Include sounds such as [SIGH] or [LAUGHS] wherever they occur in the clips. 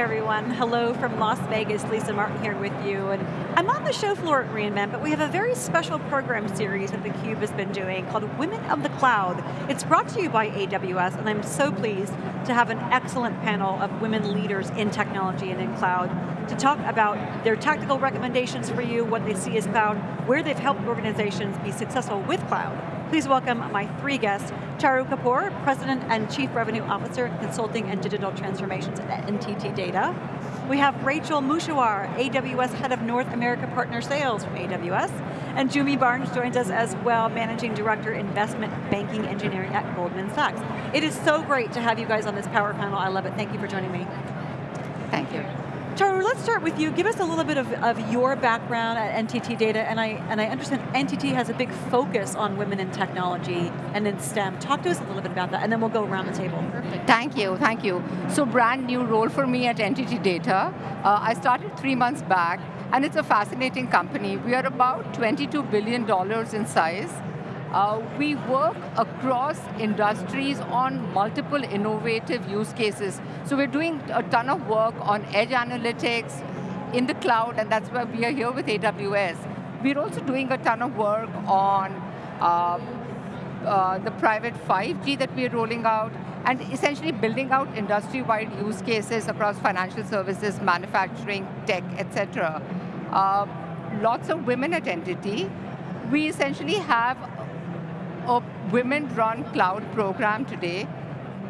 everyone, hello from Las Vegas, Lisa Martin here with you. And I'm on the show floor at reInvent, but we have a very special program series that theCUBE has been doing called Women of the Cloud. It's brought to you by AWS, and I'm so pleased to have an excellent panel of women leaders in technology and in cloud to talk about their tactical recommendations for you, what they see as cloud, where they've helped organizations be successful with cloud. Please welcome my three guests, Charu Kapoor, President and Chief Revenue Officer, Consulting and Digital Transformations at NTT Data. We have Rachel Mushahwar, AWS Head of North America Partner Sales from AWS, and Jumi Barnes joins us as well, Managing Director, Investment Banking Engineering at Goldman Sachs. It is so great to have you guys on this power panel, I love it, thank you for joining me. Thank you. Charu, let's start with you. Give us a little bit of, of your background at NTT Data, and I, and I understand NTT has a big focus on women in technology and in STEM. Talk to us a little bit about that, and then we'll go around the table. Perfect. Thank you, thank you. So brand new role for me at NTT Data. Uh, I started three months back, and it's a fascinating company. We are about $22 billion in size. Uh, we work across industries on multiple innovative use cases. So we're doing a ton of work on edge analytics in the cloud, and that's why we are here with AWS. We're also doing a ton of work on uh, uh, the private 5G that we're rolling out, and essentially building out industry-wide use cases across financial services, manufacturing, tech, etc. Uh, lots of women at NTT. We essentially have a women-run cloud program today.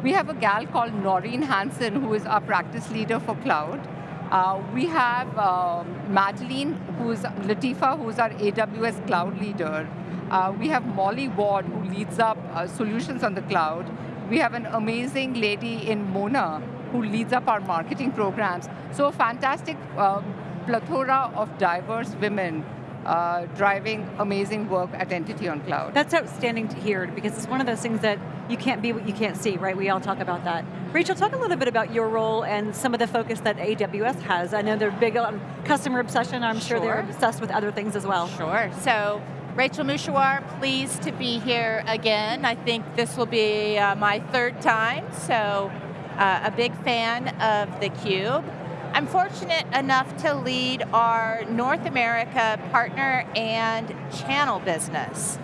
We have a gal called Noreen Hansen, who is our practice leader for cloud. Uh, we have uh, Madeline, who's Latifa, who's our AWS cloud leader. Uh, we have Molly Ward, who leads up uh, solutions on the cloud. We have an amazing lady in Mona, who leads up our marketing programs. So a fantastic uh, plethora of diverse women uh, driving amazing work at NTT on Cloud. That's outstanding to hear because it's one of those things that you can't be what you can't see, right? We all talk about that. Rachel, talk a little bit about your role and some of the focus that AWS has. I know they're big on customer obsession, I'm sure, sure they're obsessed with other things as well. Sure, so Rachel Mushahwar, pleased to be here again. I think this will be uh, my third time, so uh, a big fan of theCUBE. I'm fortunate enough to lead our North America partner and channel business.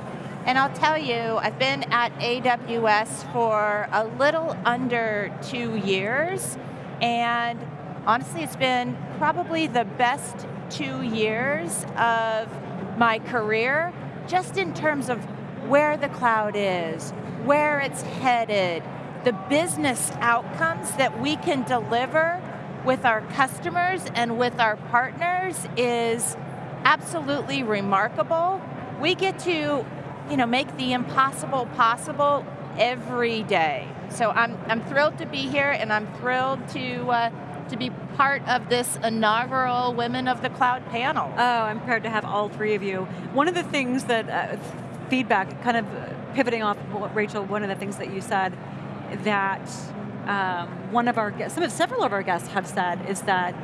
And I'll tell you, I've been at AWS for a little under two years, and honestly it's been probably the best two years of my career, just in terms of where the cloud is, where it's headed, the business outcomes that we can deliver with our customers and with our partners is absolutely remarkable. We get to you know, make the impossible possible every day. So I'm, I'm thrilled to be here and I'm thrilled to, uh, to be part of this inaugural Women of the Cloud panel. Oh, I'm proud to have all three of you. One of the things that, uh, feedback, kind of pivoting off Rachel, one of the things that you said, that um, one of our guests, some of, several of our guests have said is that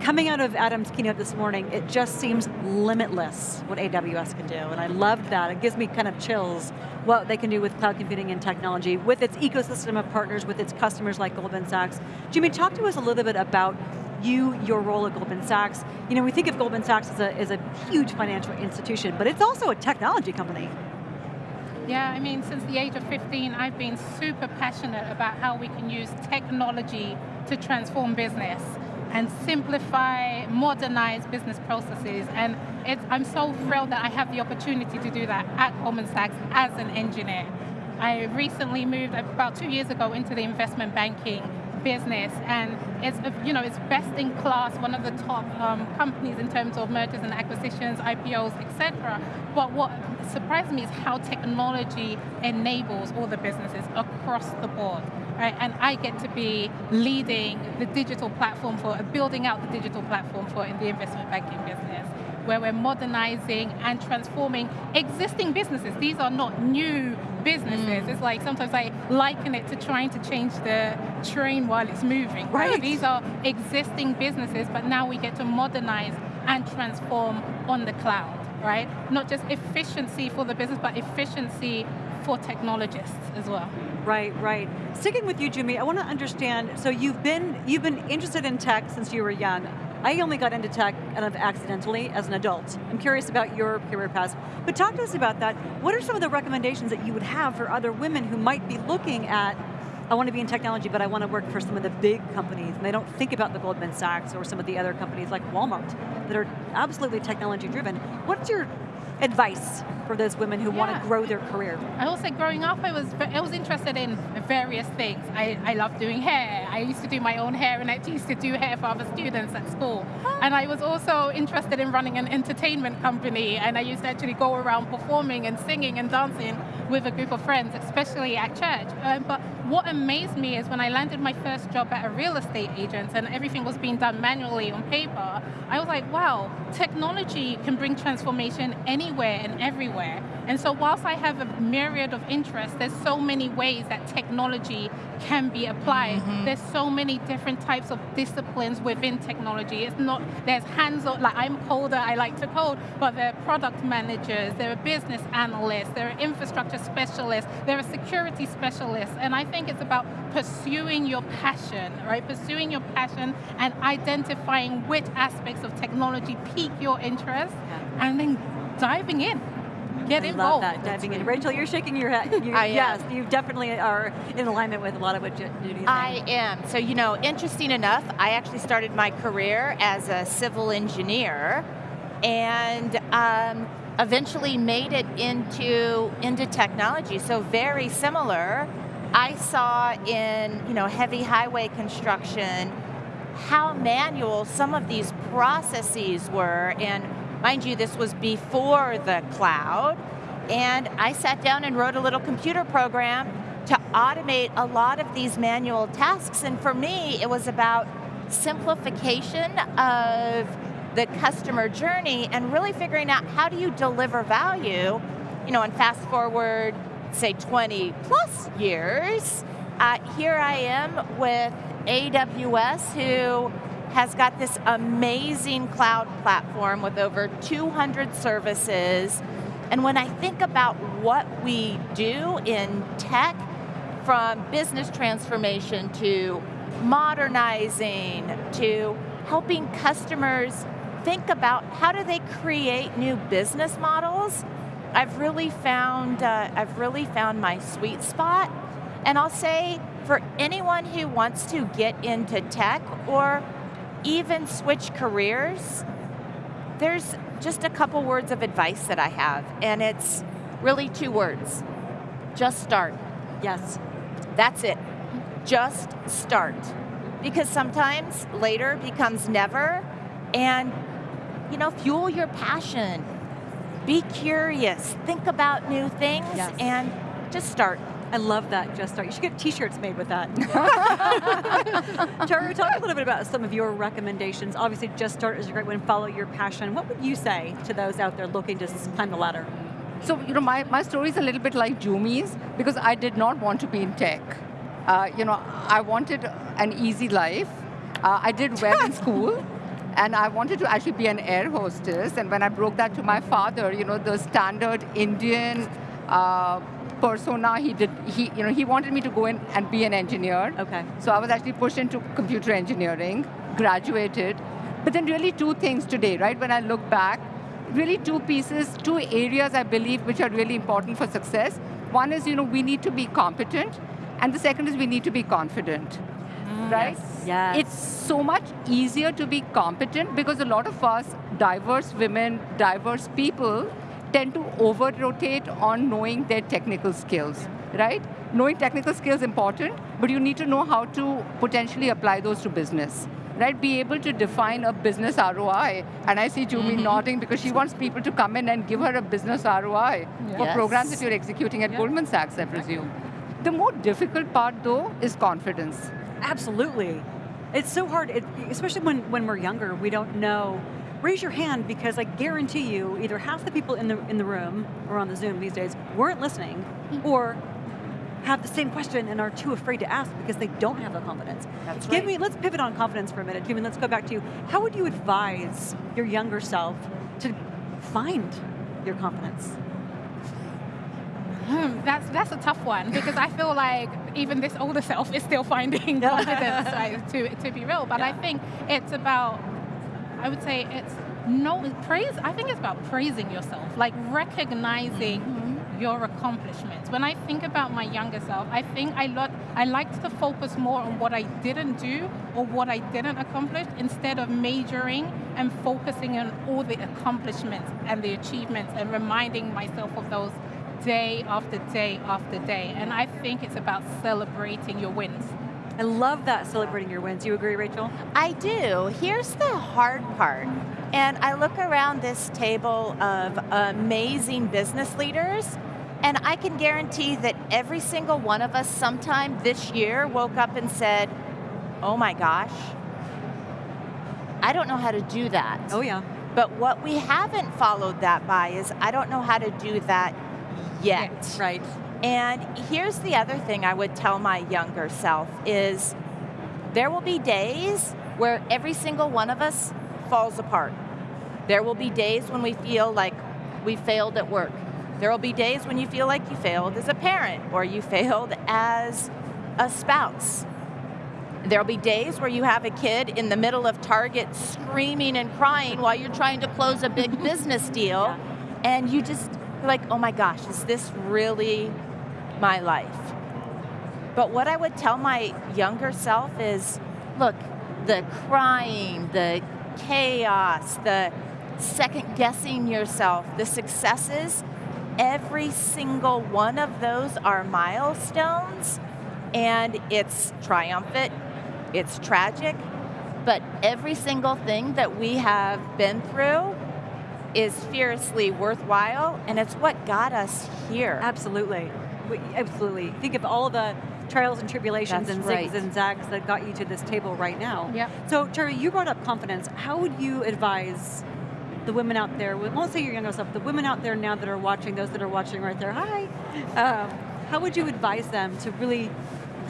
coming out of Adam's keynote this morning, it just seems limitless what AWS can do, and I loved that. It gives me kind of chills what they can do with cloud computing and technology, with its ecosystem of partners, with its customers like Goldman Sachs. Jumi, talk to us a little bit about you, your role at Goldman Sachs. You know, we think of Goldman Sachs as a, as a huge financial institution, but it's also a technology company. Yeah, I mean, since the age of 15, I've been super passionate about how we can use technology to transform business and simplify, modernize business processes. And I'm so thrilled that I have the opportunity to do that at Goldman Sachs as an engineer. I recently moved about two years ago into the investment banking business, and it's you know it's best in class, one of the top um, companies in terms of mergers and acquisitions, IPOs, etc. But what surprised me is how technology enables all the businesses across the board. Right? And I get to be leading the digital platform for, building out the digital platform for in the investment banking business where we're modernizing and transforming existing businesses. These are not new businesses. Mm. It's like sometimes I liken it to trying to change the train while it's moving. Right. right. These are existing businesses, but now we get to modernize and transform on the cloud, right? Not just efficiency for the business, but efficiency for technologists as well. Right, right. Sticking with you, Jumi, I want to understand, so you've been, you've been interested in tech since you were young. I only got into tech kind of accidentally as an adult. I'm curious about your career path. But talk to us about that. What are some of the recommendations that you would have for other women who might be looking at I want to be in technology, but I want to work for some of the big companies, and they don't think about the Goldman Sachs or some of the other companies like Walmart that are absolutely technology driven. What's your advice for those women who yeah. want to grow their career? I will say growing up, I was I was interested in various things. I, I love doing hair. I used to do my own hair and I used to do hair for other students at school. And I was also interested in running an entertainment company and I used to actually go around performing and singing and dancing with a group of friends, especially at church. Um, but what amazed me is when I landed my first job at a real estate agent and everything was being done manually on paper, I was like, wow, technology can bring transformation anywhere and everywhere. And so whilst I have a myriad of interests, there's so many ways that technology can be applied. Mm-hmm. There's so many different types of disciplines within technology. It's not, there's hands-on, like I'm coder, I like to code, but there are product managers, there are business analysts, there are infrastructure specialists, there are security specialists, and I think it's about pursuing your passion, right? Pursuing your passion and identifying which aspects of technology pique your interest, yeah. and then diving in. Get I involved. love that, diving in. Rachel, you're shaking your head. You, [LAUGHS] I yes, am. you definitely are in alignment with a lot of what Judy is I am. So, you know, interesting enough, I actually started my career as a civil engineer and um, eventually made it into, into technology. So very similar. I saw in, you know, heavy highway construction how manual some of these processes were. And Mind you, this was before the cloud, and I sat down and wrote a little computer program to automate a lot of these manual tasks, and for me, it was about simplification of the customer journey and really figuring out how do you deliver value, you know, and fast forward, say 20 plus years, uh, here I am with AWS who has got this amazing cloud platform with over 200 services. And when I think about what we do in tech, from business transformation to modernizing to helping customers think about how do they create new business models, I've really found uh, I've really found my sweet spot. And I'll say for anyone who wants to get into tech or even switch careers, there's just a couple words of advice that I have, and it's really two words. Just start. Yes. That's it. Just start. Because sometimes later becomes never, and you know, fuel your passion. Be curious, think about new things, yes. and just start. I love that, Just Start. You should get t-shirts made with that. [LAUGHS] Tara, talk a little bit about some of your recommendations. Obviously, Just Start is a great one, follow your passion. What would you say to those out there looking to climb the ladder? So, you know, my, my story is a little bit like Jumi's because I did not want to be in tech. Uh, you know, I wanted an easy life. Uh, I did well in [LAUGHS] school. And I wanted to actually be an air hostess. And when I broke that to my father, you know, the standard Indian uh, persona. He did. He you know he wanted me to go in and be an engineer. Okay. So I was actually pushed into computer engineering, graduated, but then really two things today, right? When I look back, really two pieces, two areas I believe which are really important for success. One is you know we need to be competent, and the second is we need to be confident. Mm, right? Yes. yes. It's so much easier to be competent because a lot of us, diverse women, diverse people, tend to over rotate on knowing their technical skills, right? Knowing technical skills is important, but you need to know how to potentially apply those to business. Right, be able to define a business ROI. And I see Jumi mm -hmm. nodding because she wants people to come in and give her a business ROI yes. for programs that you're executing at yeah. Goldman Sachs, I presume. The more difficult part though is confidence. Absolutely. It's so hard, it, especially when, when we're younger, we don't know raise your hand because I guarantee you either half the people in the, in the room or on the Zoom these days weren't listening mm-hmm. or have the same question and are too afraid to ask because they don't have the confidence. That's Give right. me, let's pivot on confidence for a minute. Jumi, let's go back to you. How would you advise your younger self to find your confidence? Hmm, that's that's a tough one because I feel like even this older self is still finding [LAUGHS] confidence like, to to be real. But yeah. I think it's about I would say it's no praise. I think it's about praising yourself, like recognizing mm-hmm. your accomplishments. When I think about my younger self, I think I lot I liked to focus more on what I didn't do or what I didn't accomplish instead of majoring and focusing on all the accomplishments and the achievements and reminding myself of those day after day after day. And I think it's about celebrating your wins. I love that, celebrating your wins. You agree, Rachel? I do. Here's the hard part. And I look around this table of amazing business leaders, and I can guarantee that every single one of us sometime this year woke up and said, oh my gosh, I don't know how to do that. Oh yeah. But what we haven't followed that by is, I don't know how to do that yet. Yeah, right. And here's the other thing I would tell my younger self is there will be days where every single one of us falls apart. There will be days when we feel like we failed at work. There will be days when you feel like you failed as a parent or you failed as a spouse. There'll be days where you have a kid in the middle of Target screaming and crying while you're trying to close a big [LAUGHS] business deal yeah. and you just like, oh my gosh, is this really my life? But what I would tell my younger self is, look, the crying, the chaos, the second guessing yourself, the successes, every single one of those are milestones and it's triumphant, it's tragic, but every single thing that we have been through is fiercely worthwhile, and it's what got us here. Absolutely, absolutely. Think of all the trials and tribulations That's and right. zigs and zags that got you to this table right now. Yep. So Terry, you brought up confidence. How would you advise the women out there, we won't say your younger self, the women out there now that are watching, those that are watching right there, hi. Um, how would you advise them to really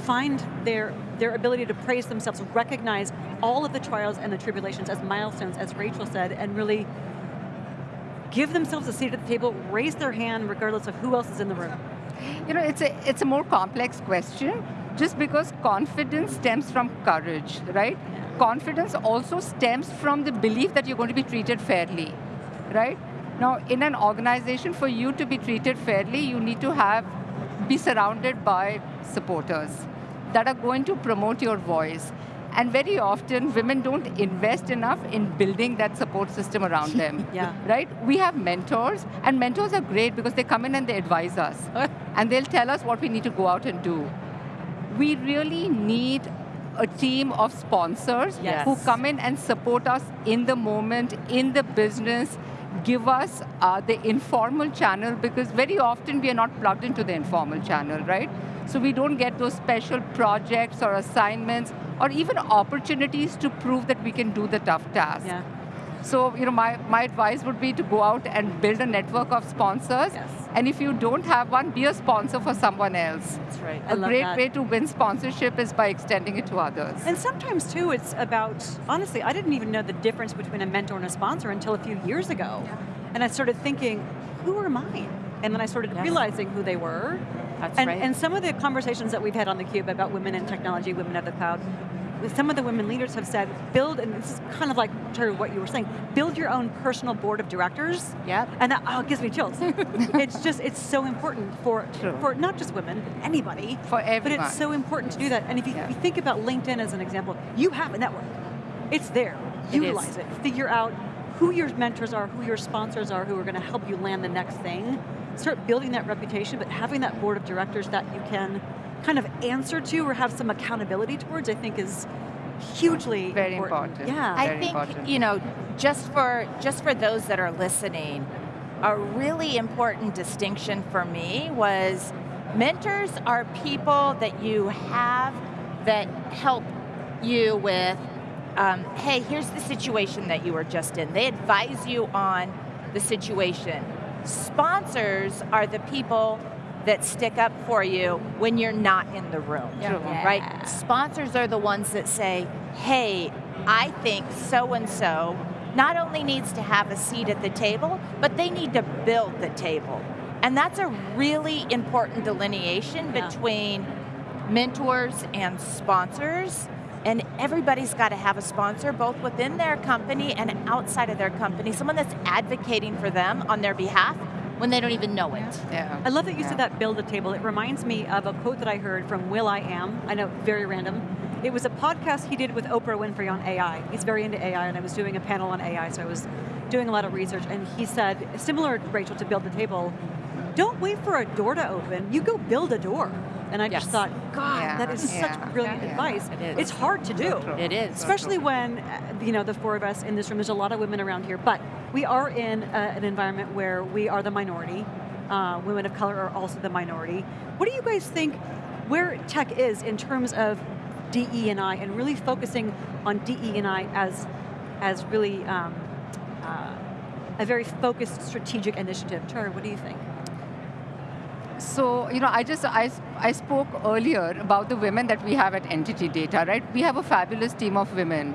find their their ability to praise themselves, recognize all of the trials and the tribulations as milestones, as Rachel said, and really give themselves a seat at the table, raise their hand regardless of who else is in the room? You know, it's a, it's a more complex question just because confidence stems from courage, right? Confidence also stems from the belief that you're going to be treated fairly, right? Now, in an organization, for you to be treated fairly, you need to have, be surrounded by supporters that are going to promote your voice. And very often, women don't invest enough in building that support system around [LAUGHS] them. yeah. Right? We have mentors, and mentors are great because they come in and they advise us. [LAUGHS] and they'll tell us what we need to go out and do. We really need a team of sponsors yes. who come in and support us in the moment, in the business, give us uh, the informal channel because very often we are not plugged into the informal channel, right? So we don't get those special projects or assignments or even opportunities to prove that we can do the tough task. Yeah. So, you know, my, my advice would be to go out and build a network of sponsors. Yes. And if you don't have one, be a sponsor for someone else. That's right. A great that. way to win sponsorship is by extending it to others. And sometimes too, it's about, honestly, I didn't even know the difference between a mentor and a sponsor until a few years ago. Yeah. And I started thinking, who are mine? And then I started yes. realizing who they were. That's and, right. And some of the conversations that we've had on theCUBE about women in technology, women of the cloud, some of the women leaders have said, build, and this is kind of like to what you were saying, build your own personal board of directors. Yep. And that oh, gives me chills. [LAUGHS] it's just, it's so important for, True. for not just women, but anybody. For everyone. But it's so important to do that. And if you, yeah. if you think about LinkedIn as an example, you have a network. It's there. It Utilize is. it. Figure out who your mentors are, who your sponsors are, who are going to help you land the next thing. Start building that reputation, but having that board of directors that you can kind of answer to or have some accountability towards, I think is hugely Very important. important. Yeah. I Very think important. you know, just for just for those that are listening, a really important distinction for me was mentors are people that you have that help you with. Um, hey, here's the situation that you were just in. They advise you on the situation. Sponsors are the people that stick up for you when you're not in the room, Yeah. right? Sponsors are the ones that say, hey, I think so-and-so not only needs to have a seat at the table, but they need to build the table. And that's a really important delineation Yeah. between mentors and sponsors. And everybody's got to have a sponsor, both within their company and outside of their company, someone that's advocating for them on their behalf when they don't even know it. Yeah. I love that you Yeah. said that build a table. It reminds me of a quote that I heard from will.i.am. I know, very random. It was a podcast he did with Oprah Winfrey on AI. He's very into AI, and I was doing a panel on AI, so I was doing a lot of research. And he said, similar, to Rachel, to build the table, don't wait for a door to open. You go build a door. And I just thought, God, Yeah, that is such yeah, brilliant yeah. advice. It is. It's hard to do. It is. Especially when, uh, you know, the four of us in this room, there's a lot of women around here, but we are in uh, an environment where we are the minority. Uh, women of color are also the minority. What do you guys think where tech is in terms of DE and I and really focusing on DE and I as, as really um, uh, a very focused strategic initiative? Char, what do you think? So, you know, I just, I, I spoke earlier about the women that we have at NTT Data, right? We have a fabulous team of women.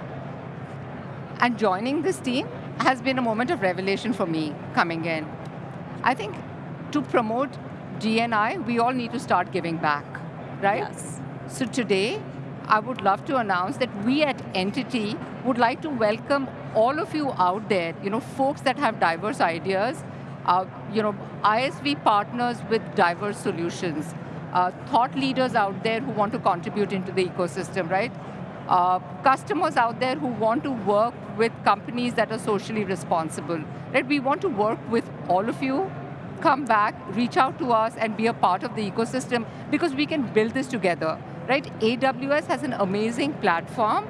And joining this team has been a moment of revelation for me coming in. I think to promote DNI, we all need to start giving back, right? Yes. So today, I would love to announce that we at NTT would like to welcome all of you out there, you know, folks that have diverse ideas, uh, you know, ISV partners with diverse solutions, uh, thought leaders out there who want to contribute into the ecosystem, right? Uh, customers out there who want to work with companies that are socially responsible, right? We want to work with all of you, come back, reach out to us and be a part of the ecosystem because we can build this together, right? AWS has an amazing platform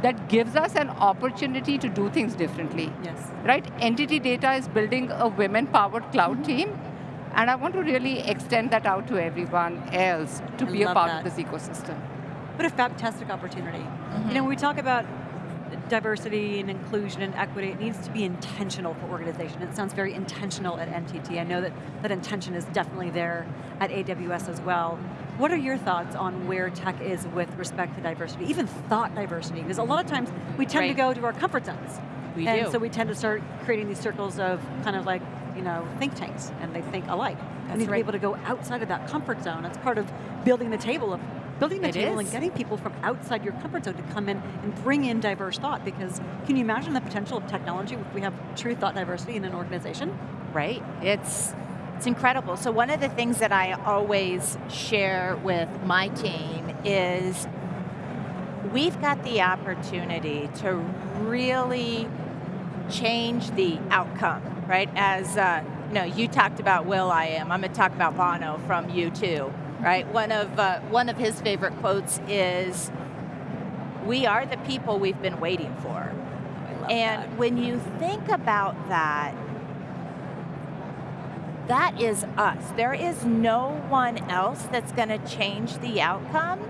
that gives us an opportunity to do things differently, Yes. right? NTT Data is building a women-powered cloud mm-hmm. team, and I want to really extend that out to everyone else to I be a part that. of this ecosystem. What a fantastic opportunity. You mm-hmm. know, when we talk about diversity and inclusion and equity, it needs to be intentional for organization. It sounds very intentional at NTT. I know that that intention is definitely there at AWS as well. What are your thoughts on where tech is with respect to diversity, even thought diversity? Because a lot of times we tend to go to our comfort zones. We and do. so we tend to start creating these circles of kind of like, you know, think tanks, and they think alike. That's we need to be able to go outside of that comfort zone. That's part of building the table of building the It table and getting people from outside your comfort zone to come in and bring in diverse thought. Because can you imagine the potential of technology if we have true thought diversity in an organization? right? It's it's incredible. So one of the things that I always share with my team is we've got the opportunity to really change the outcome, right? As uh, you know, you talked about will.i.am. I'm going to talk about Bono from U2, right? One of uh, one of his favorite quotes is, "We are the people we've been waiting for." And that. when you think about that, that is us. There is no one else that's going to change the outcome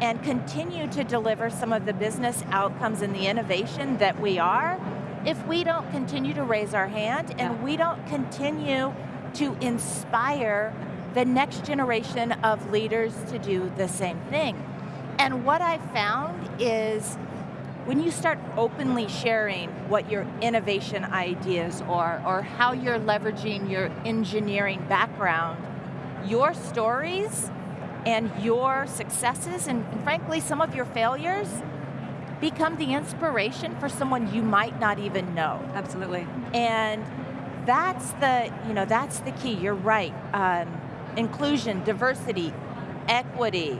and continue to deliver some of the business outcomes and the innovation that we are if we don't continue to raise our hand and Yeah. we don't continue to inspire the next generation of leaders to do the same thing. And what I've found is when you start openly sharing what your innovation ideas are or how you're leveraging your engineering background, your stories and your successes and, and frankly some of your failures become the inspiration for someone you might not even know. Absolutely. And that's the, you know, that's the key. You're right. Um, inclusion, diversity, equity,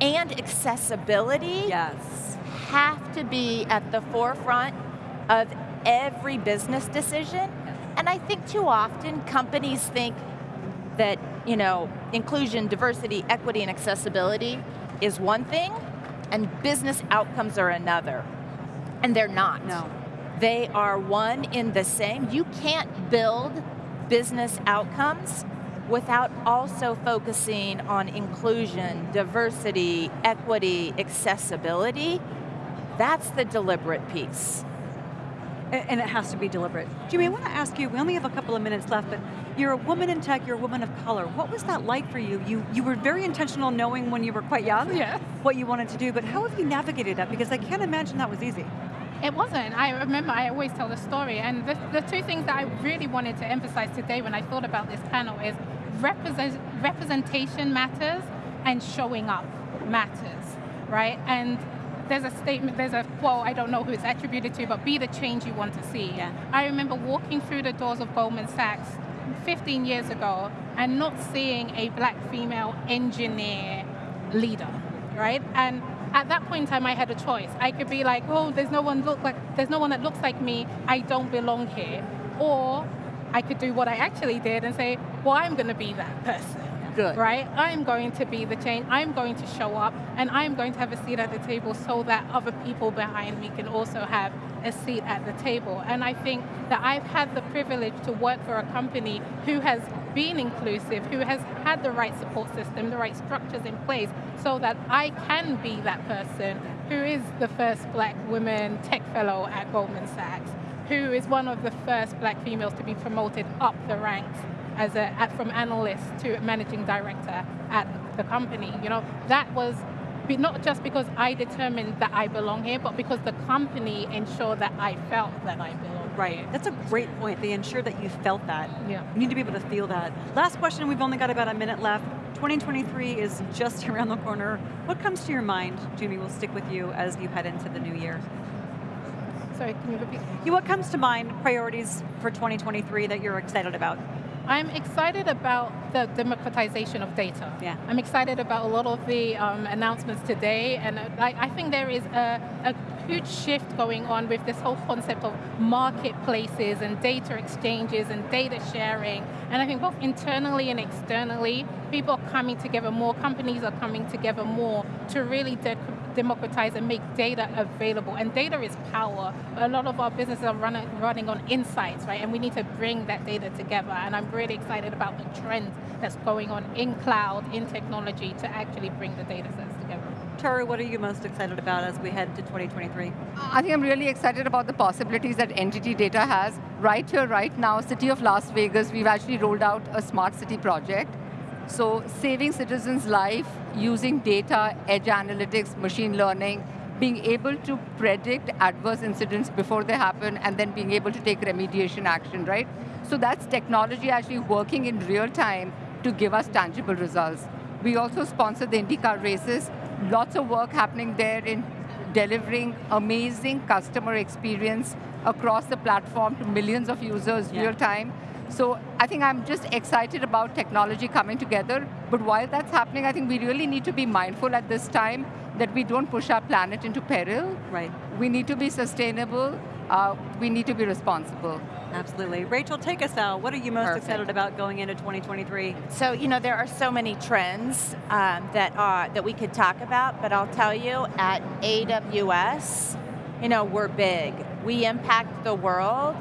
and accessibility Yes. have to be at the forefront of every business decision. And I think too often companies think that, you know, inclusion, diversity, equity, and accessibility is one thing, and business outcomes are another. And they're not. No. They are one in the same. You can't build business outcomes without also focusing on inclusion, diversity, equity, accessibility. That's the deliberate piece. And it has to be deliberate. Jumi, I want to ask you, we only have a couple of minutes left, but you're a woman in tech, you're a woman of color. What was that like for you? You, you were very intentional knowing when you were quite young [LAUGHS] Yeah. what you wanted to do, but how have you navigated that? Because I can't imagine that was easy. It wasn't. I remember I always tell the story, and the, the two things that I really wanted to emphasize today when I thought about this panel is represent, representation matters and showing up matters, right? And there's a statement, there's a quote, I don't know who it's attributed to, but be the change you want to see. Yeah. I remember walking through the doors of Goldman Sachs 15 years ago and not seeing a black female engineer leader, right? And at that point in time, I had a choice. I could be like, oh, there's no one look like, there's no one that looks like me. I don't belong here. Or I could do what I actually did and say, well, I'm going to be that person. Good. Right? I'm going to be the change. I'm going to show up and I'm going to have a seat at the table so that other people behind me can also have a seat at the table. And I think that I've had the privilege to work for a company who has been inclusive, who has had the right support system, the right structures in place, so that I can be that person who is the first black woman tech fellow at Goldman Sachs, who is one of the first black females to be promoted up the ranks as a, at, from analyst to managing director at the company. You know, that was not just because I determined that I belong here, but because the company ensured that I felt that I belong. Right, that's a great point. They ensure that you felt that. Yeah. You need to be able to feel that. Last question, we've only got about a minute left. 2023 is just [LAUGHS] around the corner. What comes to your mind, Jumi, will stick with you as you head into the new year? Sorry, can you repeat? What comes to mind, priorities for 2023 that you're excited about? I'm excited about the democratization of data. Yeah. I'm excited about a lot of the um, announcements today, and I, I think there is a, a, huge shift going on with this whole concept of marketplaces and data exchanges and data sharing. And I think both internally and externally, people are coming together more, companies are coming together more to really de democratize and make data available. And data is power. A lot of our businesses are running, running on insights, right? And we need to bring that data together. And I'm really excited about the trend that's going on in cloud, in technology, to actually bring the data sets together. Tara, what are you most excited about as we head to 2023? I think I'm really excited about the possibilities that NTT data has. Right here, right now, City of Las Vegas, we've actually rolled out a smart city project so saving citizens' life using data, edge analytics, machine learning, being able to predict adverse incidents before they happen and then being able to take remediation action, right? So that's technology actually working in real time to give us tangible results. We also sponsor the IndyCar races. Lots of work happening there in delivering amazing customer experience across the platform to millions of users yeah. real time. So I think I'm just excited about technology coming together, but while that's happening, I think we really need to be mindful at this time that we don't push our planet into peril. Right. We need to be sustainable, uh, we need to be responsible. Absolutely. Rachel, take us out. What are you most Perfect. excited about going into 2023? So, you know, there are so many trends um, that, are, that we could talk about, but I'll tell you, at AWS, you know, we're big. We impact the world,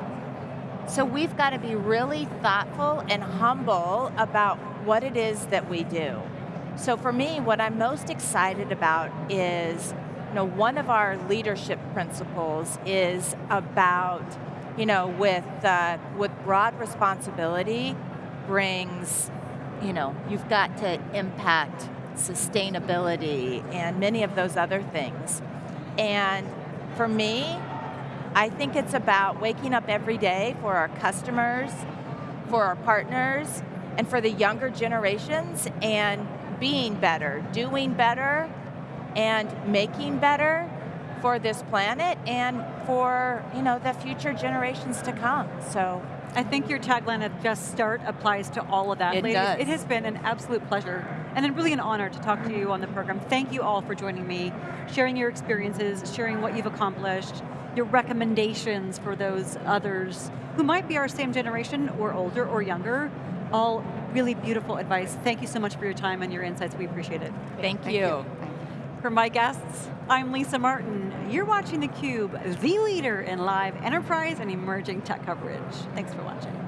so we've got to be really thoughtful and humble about what it is that we do. So for me, what I'm most excited about is, you know, one of our leadership principles is about, you know, with, uh, with broad responsibility brings, you know, you've got to impact sustainability and many of those other things. And for me, I think it's about waking up every day for our customers, for our partners, and for the younger generations and being better, doing better, and making better for this planet and for you know the future generations to come. So I think your tagline of just start applies to all of that. It Ladies, does. it has been an absolute pleasure and really an honor to talk to you on the program. Thank you all for joining me, sharing your experiences, sharing what you've accomplished, your recommendations for those others who might be our same generation or older or younger, all really beautiful advice. Thank you so much for your time and your insights, we appreciate it. Thank, Thank you. you. For my guests, I'm Lisa Martin. You're watching theCUBE, the leader in live enterprise and emerging tech coverage. Thanks for watching.